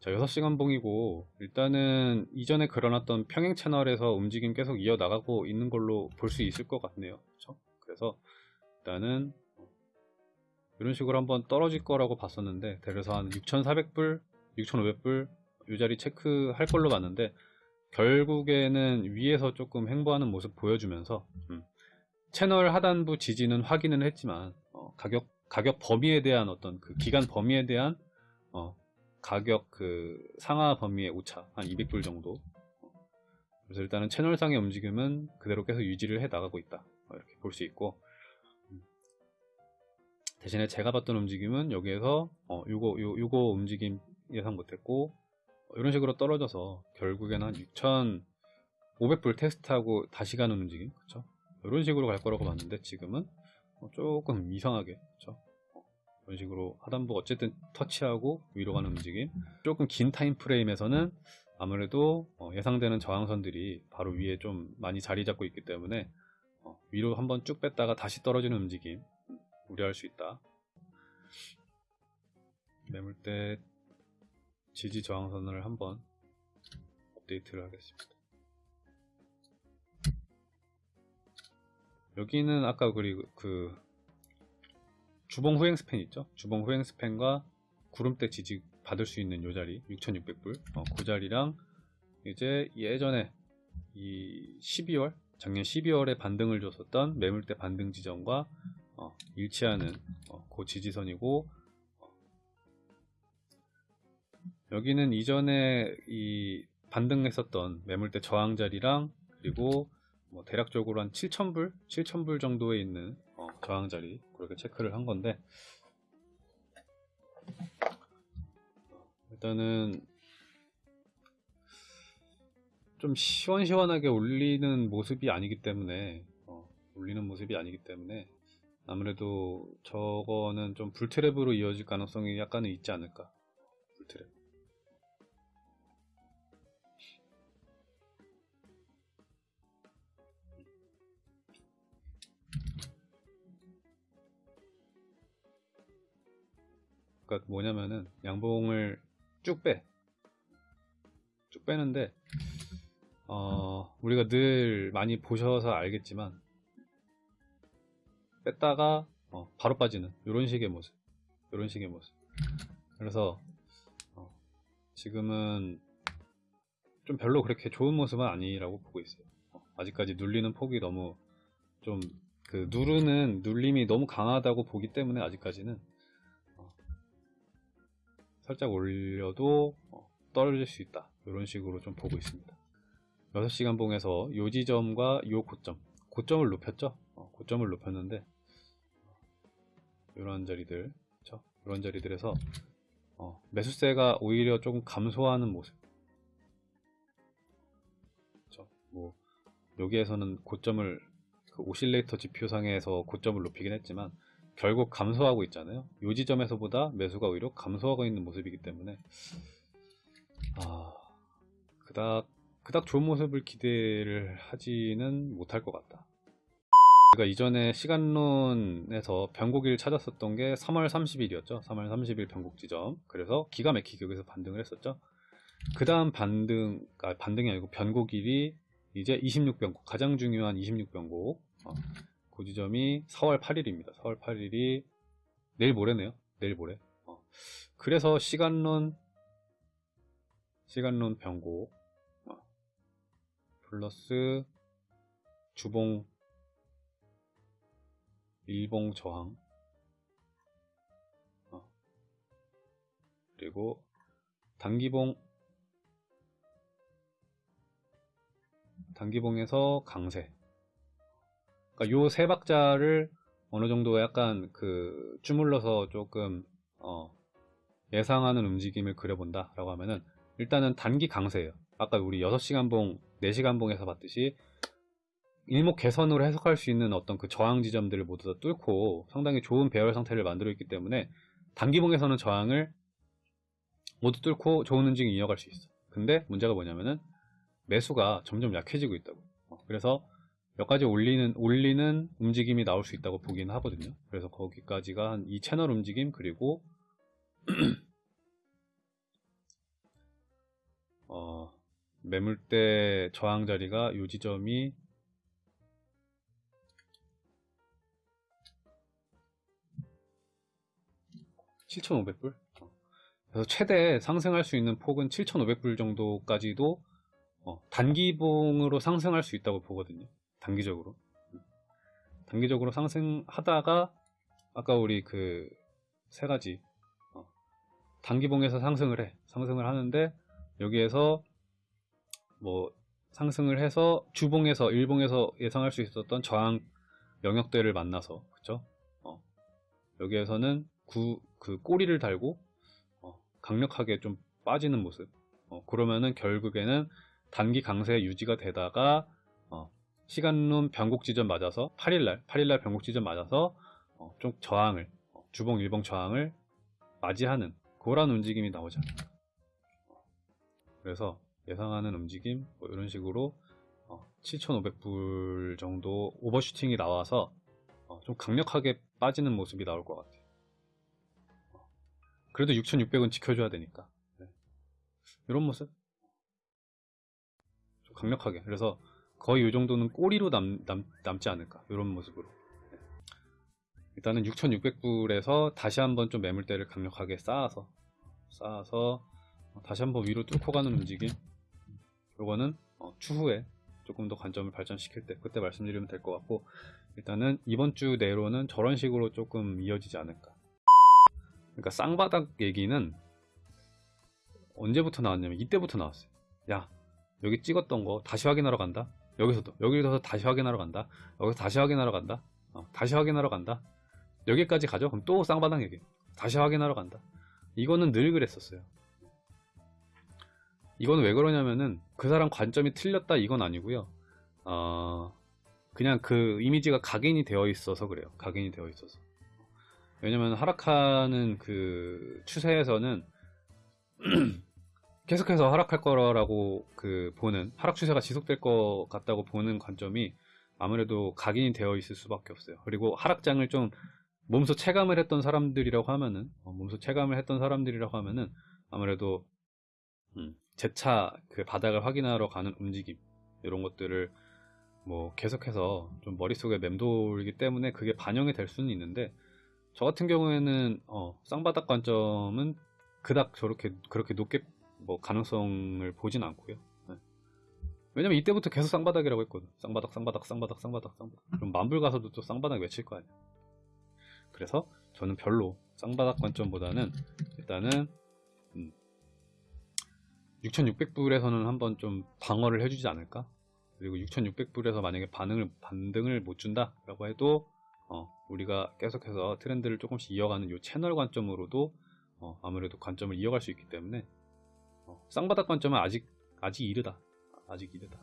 자 6시간 봉이고 일단은 이전에 그려놨던 평행 채널에서 움직임 계속 이어나가고 있는 걸로 볼 수 있을 것 같네요 그쵸? 그래서 일단은 이런 식으로 한번 떨어질 거라고 봤었는데 그래서 한 6,400불, 6,500불 이 자리 체크할 걸로 봤는데 결국에는 위에서 조금 횡보하는 모습 보여주면서 음, 채널 하단부 지지는 확인을 했지만 어, 가격 가격 범위에 대한 어떤 그 기간 범위에 대한 어, 가격 그 상하 범위의 오차 한 200불 정도. 그래서 일단은 채널상의 움직임은 그대로 계속 유지를 해 나가고 있다. 어, 이렇게 볼 수 있고. 음. 대신에 제가 봤던 움직임은 여기에서 어, 요거 요, 요거 움직임 예상 못했고 어, 이런 식으로 떨어져서 결국에는 한 6,500불 테스트하고 다시 가는 움직임. 그쵸? 이런 식으로 갈 거라고 봤는데 지금은 어, 조금 이상하게 그쵸 이런 식으로 하단부 어쨌든 터치하고 위로 가는 움직임. 조금 긴 타임 프레임에서는 아무래도 어, 예상되는 저항선들이 바로 위에 좀 많이 자리 잡고 있기 때문에 어, 위로 한번 쭉 뺐다가 다시 떨어지는 움직임 우려할 수 있다. 매물대 지지 저항선을 한번 업데이트를 하겠습니다. 여기는 아까 그리고 그 주봉 후행 스팬 있죠? 주봉 후행 스팬과 구름대 지지 받을 수 있는 요 자리 6,600불 어, 그 자리랑 이제 예전에 이 12월 작년 12월에 반등을 줬었던 매물대 반등 지점과 어, 일치하는 어, 그 지지선이고 어, 여기는 이전에 이 반등했었던 매물대 저항 자리랑 그리고 뭐 대략적으로 한 7,000불 7,000불 정도에 있는 어, 저항 자리 그렇게 체크를 한 건데 일단은 좀 시원시원하게 올리는 모습이 아니기 때문에 어, 올리는 모습이 아니기 때문에 아무래도 저거는 좀 불트랩으로 이어질 가능성이 약간은 있지 않을까. 불트랩 그러니까 뭐냐면은 양봉을 쭉 빼. 쭉 빼는데 어, 우리가 늘 많이 보셔서 알겠지만 뺐다가 어, 바로 빠지는 이런 식의 모습 이런 식의 모습 그래서 어, 지금은 좀 별로 그렇게 좋은 모습은 아니라고 보고 있어요 어, 아직까지 눌리는 폭이 너무 좀 그 누르는 눌림이 너무 강하다고 보기 때문에 아직까지는 살짝 올려도 어, 떨어질 수 있다. 이런 식으로 좀 보고 있습니다. 6시간 봉에서 요 지점과 요 고점. 고점을 높였죠? 어, 고점을 높였는데 이런 자리들 그쵸? 이런 자리들에서 어, 매수세가 오히려 조금 감소하는 모습. 그쵸? 뭐 여기에서는 고점을 그 오실레이터 지표상에서 고점을 높이긴 했지만 결국 감소하고 있잖아요. 요 지점에서보다 매수가 오히려 감소하고 있는 모습이기 때문에 아 그닥 그닥 좋은 모습을 기대를 하지는 못할 것 같다. 제가 이전에 시간론에서 변곡일 찾았었던 게 3월 30일이었죠. 3월 30일 변곡 지점. 그래서 기가 막히게 여기서 반등을 했었죠. 그 다음 반등, 아, 반등이 아니고 변곡일이 이제 26변곡, 가장 중요한 26변곡. 어, 그 지점이 4월 8일입니다. 4월 8일이 내일 모레네요. 내일 모레. 어. 그래서 시간론 시간론 변곡 어. 플러스 주봉 일봉 저항 어. 그리고 단기봉 단기봉에서 강세 그러니까 요 세 박자를 어느 정도 약간 그 주물러서 조금 어 예상하는 움직임을 그려본다 라고 하면은 일단은 단기 강세예요. 아까 우리 6시간 봉 4시간 봉에서 봤듯이 일목 개선으로 해석할 수 있는 어떤 그 저항 지점들을 모두 다 뚫고 상당히 좋은 배열 상태를 만들어 있기 때문에 단기 봉에서는 저항을 모두 뚫고 좋은 움직임 이어갈 수 있어. 근데 문제가 뭐냐면은 매수가 점점 약해지고 있다고. 어, 그래서 몇 가지 올리는 올리는 움직임이 나올 수 있다고 보기는 하거든요. 그래서 거기까지가 한 이 채널 움직임 그리고 어, 매물대 저항 자리가 요 지점이 7,500불? 그래서 최대 상승할 수 있는 폭은 7,500불 정도까지도 어, 단기봉으로 상승할 수 있다고 보거든요. 단기적으로. 단기적으로 상승하다가 아까 우리 그 세 가지 어, 단기봉에서 상승을 해. 상승을 하는데 여기에서 뭐 상승을 해서 주봉에서 일봉에서 예상할 수 있었던 저항 영역대를 만나서 그쵸? 어, 여기에서는 구, 그 꼬리를 달고 어, 강력하게 좀 빠지는 모습 어, 그러면은 결국에는 단기 강세 유지가 되다가 어, 시간론 변곡 지점 맞아서 8일날 8일날 변곡 지점 맞아서 어, 좀 저항을 어, 주봉 일봉 저항을 맞이하는 그런 움직임이 나오지 않을까 그래서 예상하는 움직임 뭐 이런 식으로 어, 7,500불 정도 오버슈팅이 나와서 어, 좀 강력하게 빠지는 모습이 나올 것 같아요. 어, 그래도 6,600은 지켜줘야 되니까 네. 이런 모습 좀 강력하게 그래서 거의 이 정도는 꼬리로 남, 남, 남지 않을까. 이런 모습으로. 네. 일단은 6,600불에서 다시 한번 좀 매물대를 강력하게 쌓아서 쌓아서 다시 한번 위로 뚫고 가는 움직임. 요거는 어, 추후에 조금 더 관점을 발전시킬 때 그때 말씀드리면 될 것 같고 일단은 이번 주 내로는 저런 식으로 조금 이어지지 않을까. 그러니까 쌍바닥 얘기는 언제부터 나왔냐면 이때부터 나왔어요. 야 여기 찍었던 거 다시 확인하러 간다 여기서도 여기서 다시 확인하러 간다. 여기서 다시 확인하러 간다. 어, 다시 확인하러 간다. 여기까지 가죠? 그럼 또 쌍바닥 얘기. 다시 확인하러 간다. 이거는 늘 그랬었어요. 이건 왜 그러냐면은 그 사람 관점이 틀렸다 이건 아니고요. 어, 그냥 그 이미지가 각인이 되어 있어서 그래요. 각인이 되어 있어서. 왜냐면 하락하는 그 추세에서는 계속해서 하락할 거라고 그 보는 하락 추세가 지속될 것 같다고 보는 관점이 아무래도 각인이 되어 있을 수밖에 없어요. 그리고 하락장을 좀 몸소 체감을 했던 사람들이라고 하면은 어, 몸소 체감을 했던 사람들이라고 하면은 아무래도 음, 재차 그 바닥을 확인하러 가는 움직임 이런 것들을 뭐 계속해서 좀 머릿속에 맴돌기 때문에 그게 반영이 될 수는 있는데 저 같은 경우에는 어, 쌍바닥 관점은 그닥 저렇게 그렇게 높게 뭐 가능성을 보진 않고요. 네. 왜냐면 이때부터 계속 쌍바닥이라고 했거든. 쌍바닥, 쌍바닥, 쌍바닥, 쌍바닥, 쌍바닥. 그럼 만불 가서도 또 쌍바닥 외칠 거 아니야. 그래서 저는 별로 쌍바닥 관점보다는 일단은 6600불에서는 한번 좀 방어를 해주지 않을까? 그리고 6600불에서 만약에 반응을, 반등을 못 준다라고 해도, 어, 우리가 계속해서 트렌드를 조금씩 이어가는 이 채널 관점으로도, 어, 아무래도 관점을 이어갈 수 있기 때문에, 어, 쌍바닥 관점은 아직, 아직 이르다. 아직 이르다.